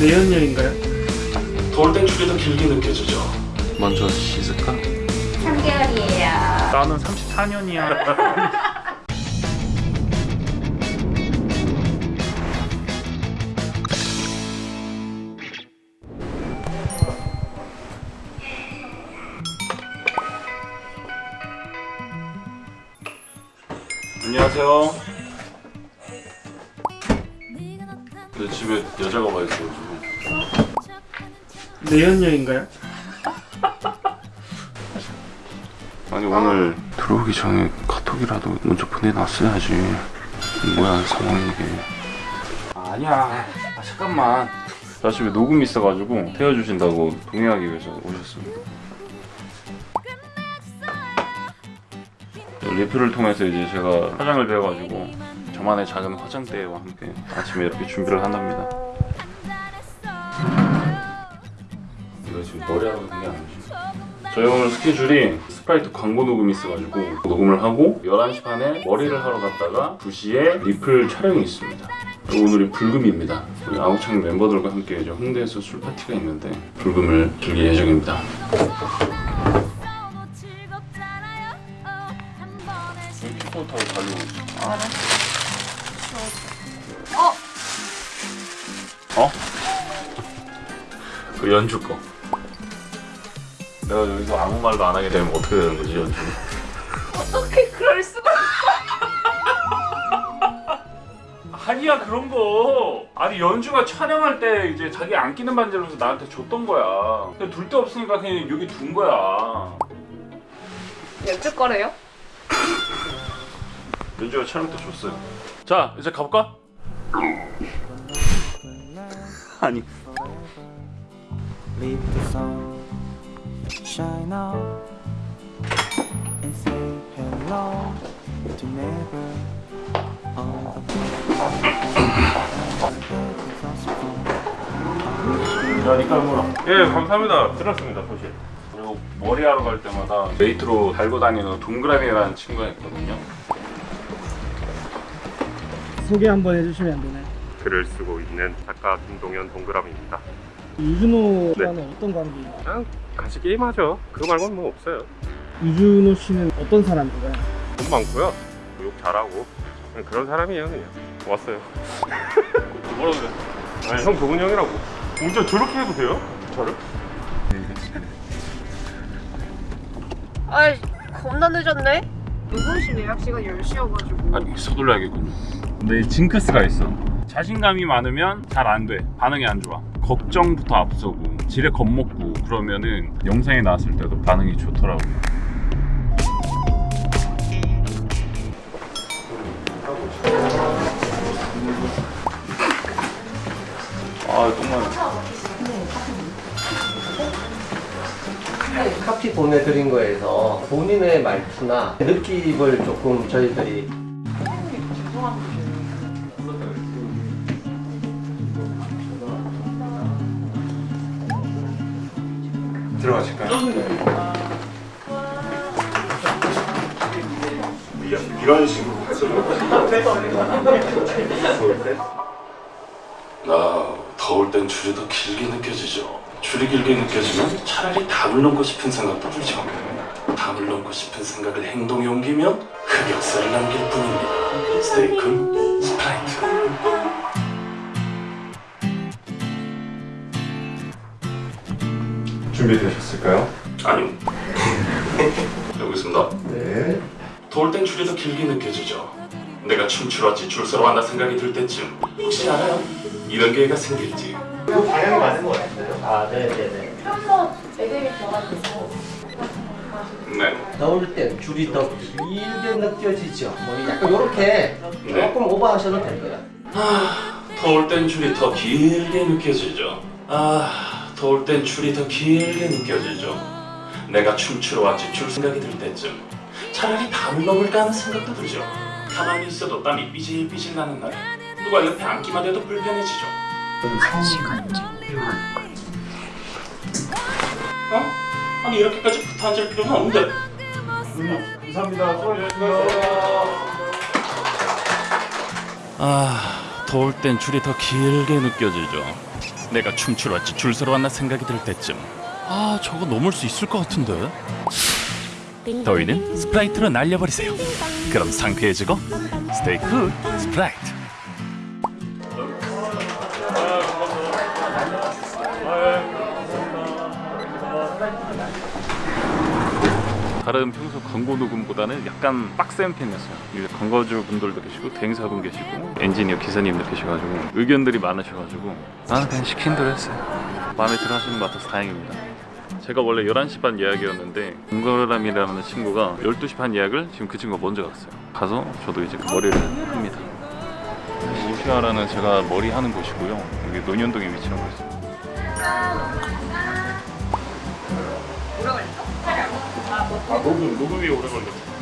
내연녀인가요? 줄이 더 길게 느껴지죠. 먼저 씻을까? 3개월이에요. 나는 34년이야. 안녕하세요. 집에 여자가 와 있어가지고. 내연녀인가요? 아니 오늘 들어오기 전에 카톡이라도 먼저 보내놨어야지. 뭐야 상황이 이게. 아니야. 아, 잠깐만. 나 집에 녹음이 있어가지고 태워주신다고 동의하기 위해서 오셨습니다. 리플을 통해서 이제 제가 화장을 배워가지고 저만의 작은 화장대와 함께 아침에 이렇게 준비를 한답니다. 이거 지금 머리 하고 있는 게 아니지. 저희 오늘 스케줄이 스프라이트 광고 녹음이 있어가지고 녹음을 하고 11시 반에 머리를 하러 갔다가 2시에 리플 촬영이 있습니다. 오늘이 불금입니다. 우리 아우창 멤버들과 함께 홍대에서 술 파티가 있는데 불금을 즐길 예정입니다. 어? 어? 그 연주 거. 내가 여기서 아무 말도 안 하게 되면 어떻게 되는 거지 연주? 어떻게 그럴 수가? 아니야 그런 거. 아니 연주가 촬영할 때 이제 자기 안 끼는 반지를 서 나한테 줬던 거야. 둘데 없으니까 그냥 여기 둔 거야. 연주 거래요? 연주가 촬영 때 줬어요. 자 이제 가볼까? On 야 니까 물어. 예 감사합니다. 들었습니다 소식. 그리고 머리하러 갈 때마다 메이트로 달고 다니는 동그라미라는 친구가 있거든요. 소개 한번 해주시면 안 되나요? 글을 쓰고 있는 작가 김동현 동그라미입니다. 유준호 네. 어떤 관계인가요? 그냥 같이 게임하죠. 그거 말고는 뭐 없어요. 유준호 씨는 어떤 사람인가요? 돈 많고요. 욕 잘하고 그냥 그런 사람이에요 그냥. 왔어요. 뭐라 그래? 아니 형 도훈 형이라고. 운전 저렇게 해도 돼요? 저를? 아이 겁나 늦었네. 누구시 예약 시간 10시여가지고. 아니 서둘러야겠군요. 근데 징크스가 있어. 자신감이 많으면 잘 안 돼. 반응이 안 좋아. 걱정부터 앞서고 지레 겁먹고 그러면은 영상에 나왔을 때도 반응이 좋더라고. 아 똥만. 카피 보내드린 거에서 본인의 말투나 느낌을 조금 저희들이 나 더울 땐 줄이 더 길게 느껴지죠. 줄이 길게 느껴지면 차라리 담을 넘고 싶은 생각도 들죠. 담을 넘고 싶은 생각을 행동에 옮기면 흑역사를 남길 뿐입니다. 스테이크 준비되셨을까요? 아니요. 여기 있습니다. 네. 더울 땐 줄이 더 길게 느껴지죠. 내가 춤추러 왔지 줄 서러 왔나 생각이 들 때쯤 혹시 알아요? 이런 기회가 생길지. 방향이 맞은 것 같아요. 아, 네네네. 한번 애들이 좋아가지고. 네. 더울 땐 줄이 더 길게 느껴지죠. 뭐 약간 이렇게 조금 오버하셔도 될 거예요. 아, 더울 땐 줄이 더 길게 느껴지죠. 아, 더울 땐 줄이 더 길게 느껴지죠. 내가 춤추러 왔지 줄 생각이 들 때쯤 차라리 담을 넘을까 하는 생각도 들죠. 가만히 있어도 땀이 삐질삐질 나는 날 누가 옆에 앉기만 해도 불편해지죠. 어? 아니 이렇게까지 붙어 앉을 필요는 없는데. 감사합니다. 수고하셨습니다. 아, 더울 땐 줄이 더 길게 느껴지죠. 내가 춤추러 왔지. 줄 서러 왔나 생각이 들 때쯤. 아 저거 넘을 수 있을 것 같은데. 더위는 스프라이트로 날려버리세요. 그럼 상쾌해지고 Stay cool 스프라이트 다른 평소 광고 녹음보다는 약간 빡센 편이었어요. 광고주 분들도 계시고 대행사분 계시고 엔지니어 기사님도 계셔가지고 의견들이 많으셔가지고 나는 그냥 시킨 대로 했어요. 마음에 들어 하시는 것 같아서 다행입니다. 제가 원래 11시 반 예약이었는데 동거람이라는 친구가 12시 반 예약을 지금 그 친구가 먼저 갔어요. 가서 저도 이제 그 머리를 합니다. 오시아라는 제가 머리 하는 곳이고요. 여기 논현동에 위치하고 있습니 아, 녹음, 녹음이 오래 걸렸어.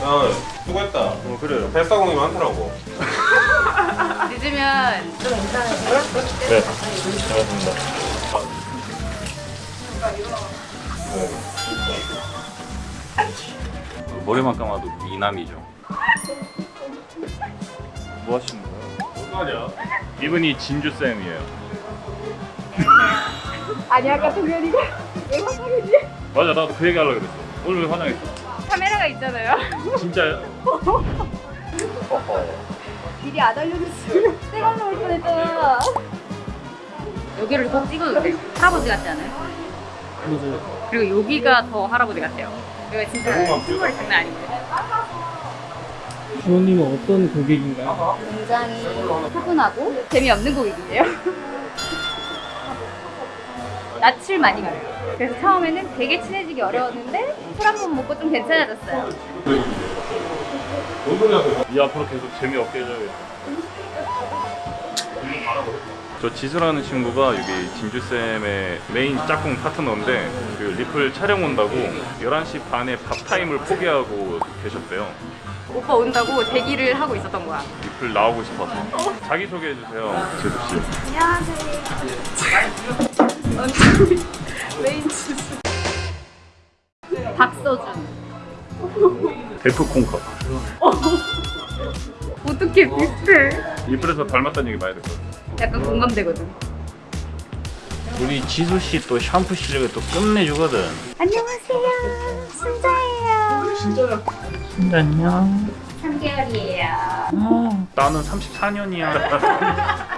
아 수고했다 어 그래요 뱃사공이 많더라고 늦으면 좀 괜찮으세요? 네, 반갑습니다. 머리만 감아도 미남이죠. 뭐 하시는 거예요? 어떡하냐? 이분이 진주 쌤이에요. 아니 아까 동현이가 왜 화장이지? 맞아, 나도 그 얘기 하려고 그랬어. 오늘 왜 화장했어? 카메라가 있잖아요. 진짜요? 미리 안 알려줬어요. 내가 올 뻔했잖아. 여기를 꼭 찍어도 돼요. 할아버지 같지 않아요? 맞아요. 그리고 여기가 더 할아버지 같아요. 여기가 진짜 신발이 장난 아닌데. 주호님은 어떤 고객인가요? 굉장히 차분하고 재미없는 고객이에요. 낯을 많이 가려요. 그래서 처음에는 되게 친해지기 어려웠는데 술 한 번 먹고 좀 괜찮아졌어요. 이 앞으로 계속 재미없게 해줘야겠다. 저 지수라는 친구가 여기 진주쌤의 메인 짝꿍 파트너인데 그 리플 촬영 온다고 11시 반에 밥 타임을 포기하고 계셨대요. 오빠 온다고 대기를 하고 있었던 거야. 리플 나오고 싶어서. 자기소개해주세요, 지수씨. 박서준. 데프 콩컵. 어떻게 비슷해? 리플에서 닮았다는 얘기 많이 듣거든요. 약간 공감되거든. 우리 지수씨 또 샴푸 실력이 또 끝내주거든. 안녕하세요. 순자예요. 진짜요? 3개월이에요. 나는 34년이야.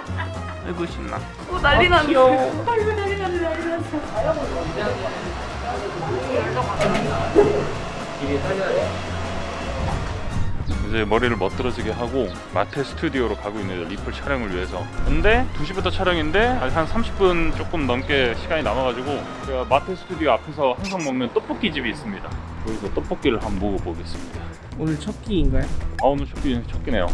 아이고 신나. 오 난리 났네. 아이고 난리 났네 난리 났어. 이제 머리를 멋들어지게 하고 마테 스튜디오로 가고 있는 리플 촬영을 위해서 근데 2시부터 촬영인데 아직 한 30분 조금 넘게 시간이 남아가지고 제가 마테 스튜디오 앞에서 항상 먹는 떡볶이 집이 있습니다 거기서 떡볶이를 한번 먹어보겠습니다 오늘 첫 끼인가요? 아 오늘 첫, 끼, 첫 끼네요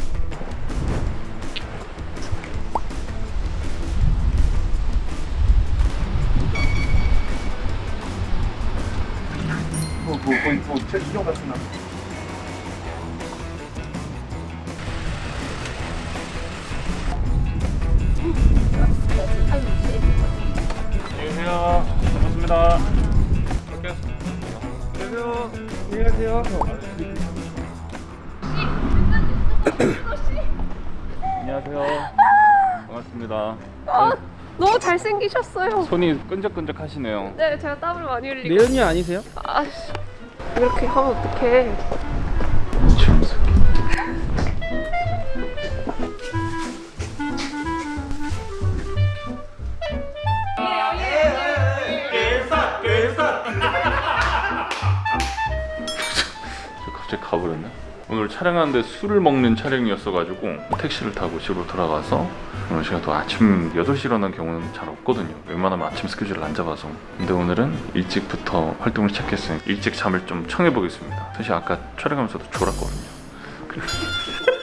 뭐, 최수종 같은 나 안녕하세요. 반갑습니다. 이렇게 안녕하세요. 안녕하세요. 안녕하세요. 반갑습니다. 너무 잘생기셨어요. 손이 끈적끈적 하시네요. 네, 제가 땀을 많이 흘리고. 내연이 아니세요? 아씨, 이렇게 하면 어떡해. 촬영하는데 술을 먹는 촬영이었어가지고 택시를 타고 집으로 돌아가서 오늘 제가 또 아침 8시 일어난 경우는 잘 없거든요. 웬만하면 아침 스케줄을 안 잡아서. 근데 오늘은 일찍부터 활동을 시작했으니 일찍 잠을 좀 청해보겠습니다. 사실 아까 촬영하면서도 졸았거든요.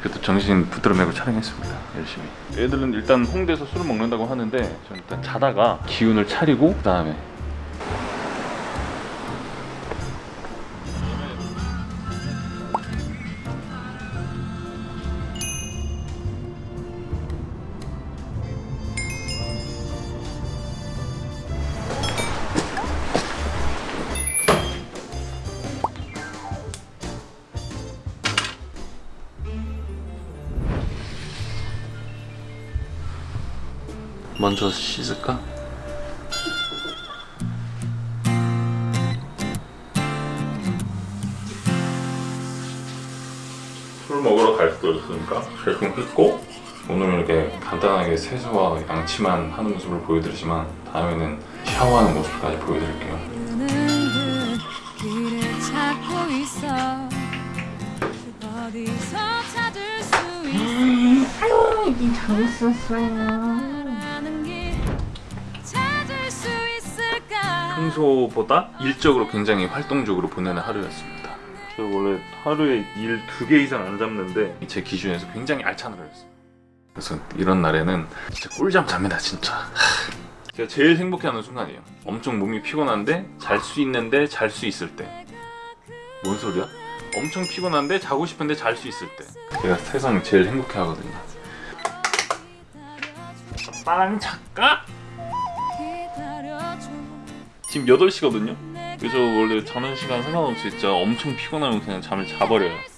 그래도 정신 붙들어 매고 촬영했습니다. 열심히. 애들은 일단 홍대에서 술을 먹는다고 하는데 저는 일단 자다가 기운을 차리고 그 다음에 먼저 씻을까? 술 먹으러 갈 수도 있으니까 대충 씻고 오늘은 이렇게 간단하게 세수와 양치만 하는 모습을 보여드리지만 다음에는 샤워하는 모습까지 보여드릴게요 있어 아유 이게 잘했었어요 평소보다 일적으로 굉장히 활동적으로 보내는 하루였습니다. 저 원래 하루에 일 두 개 이상 안 잡는데 제 기준에서 굉장히 알찬 하루였어요 그래서 이런 날에는 진짜 꿀잠 잡니다 진짜. 하. 제가 제일 행복해하는 순간이에요. 엄청 몸이 피곤한데 잘 수 있는데 잘 수 있을 때. 뭔 소리야? 엄청 피곤한데 자고 싶은데 잘 수 있을 때. 제가 세상 제일 행복해하거든요. 빠른 작가? 지금 8시거든요? 그래서 원래 자는 시간 상관없이 진짜 엄청 피곤하면 그냥 잠을 자버려요